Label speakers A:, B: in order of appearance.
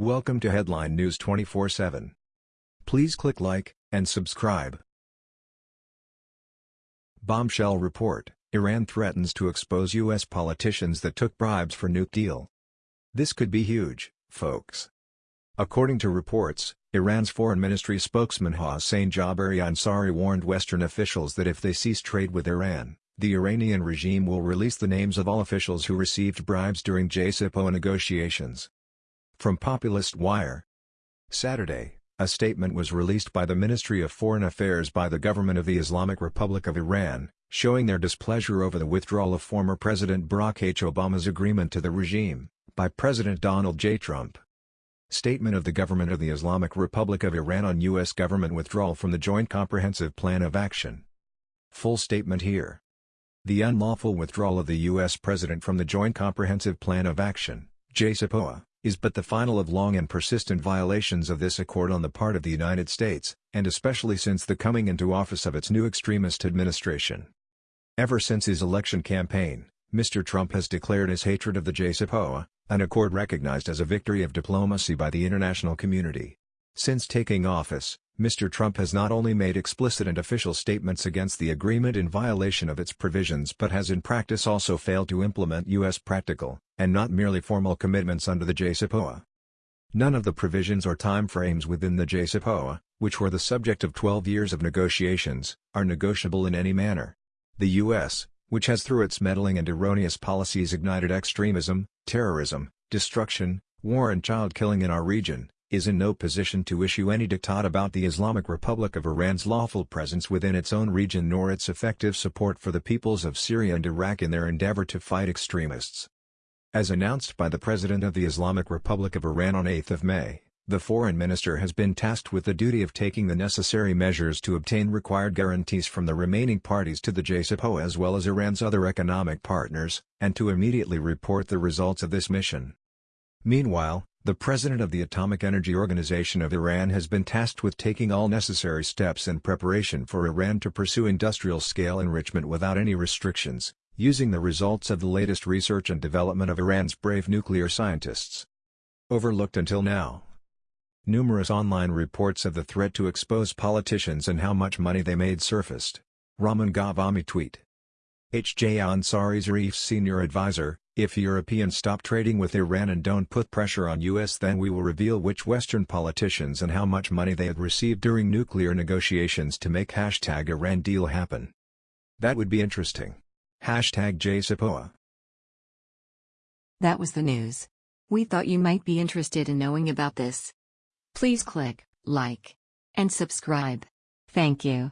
A: Welcome to Headline News 24/7. Please click like and subscribe. Bombshell report: Iran threatens to expose US politicians that took bribes for nuke deal. This could be huge, folks. According to reports, Iran's foreign ministry spokesman Hossein Jabari Ansari warned Western officials that if they cease trade with Iran, the Iranian regime will release the names of all officials who received bribes during JCPOA negotiations. From Populist Wire Saturday, a statement was released by the Ministry of Foreign Affairs by the government of the Islamic Republic of Iran, showing their displeasure over the withdrawal of former President Barack H. Obama's agreement to the regime, by President Donald J. Trump. Statement of the Government of the Islamic Republic of Iran on U.S. government withdrawal from the Joint Comprehensive Plan of Action. Full statement here. The unlawful withdrawal of the U.S. President from the Joint Comprehensive Plan of Action, JCPOA, is but the final of long and persistent violations of this accord on the part of the United States, and especially since the coming into office of its new extremist administration. Ever since his election campaign, Mr. Trump has declared his hatred of the JCPOA, an accord recognized as a victory of diplomacy by the international community. Since taking office, Mr. Trump has not only made explicit and official statements against the agreement in violation of its provisions but has in practice also failed to implement U.S. practical, and not merely formal commitments under the JCPOA. None of the provisions or timeframes within the JCPOA, which were the subject of 12 years of negotiations, are negotiable in any manner. The U.S., which has through its meddling and erroneous policies ignited extremism, terrorism, destruction, war and child killing in our region, is in no position to issue any diktat about the Islamic Republic of Iran's lawful presence within its own region nor its effective support for the peoples of Syria and Iraq in their endeavor to fight extremists. As announced by the President of the Islamic Republic of Iran on 8 May, the foreign minister has been tasked with the duty of taking the necessary measures to obtain required guarantees from the remaining parties to the JCPOA as well as Iran's other economic partners, and to immediately report the results of this mission. Meanwhile, the president of the Atomic Energy Organization of Iran has been tasked with taking all necessary steps in preparation for Iran to pursue industrial-scale enrichment without any restrictions, using the results of the latest research and development of Iran's brave nuclear scientists. Overlooked until now. Numerous online reports of the threat to expose politicians and how much money they made surfaced. Raman Ghavami tweet. H.J. Ansari Zarif's senior advisor, if Europeans stop trading with Iran and don't put pressure on US then we will reveal which Western politicians and how much money they had received during nuclear negotiations to make hashtag Iran deal happen. That would be interesting. Hashtag JCPOA.
B: That was the news. We thought you might be interested in knowing about this. Please click like and subscribe. Thank you.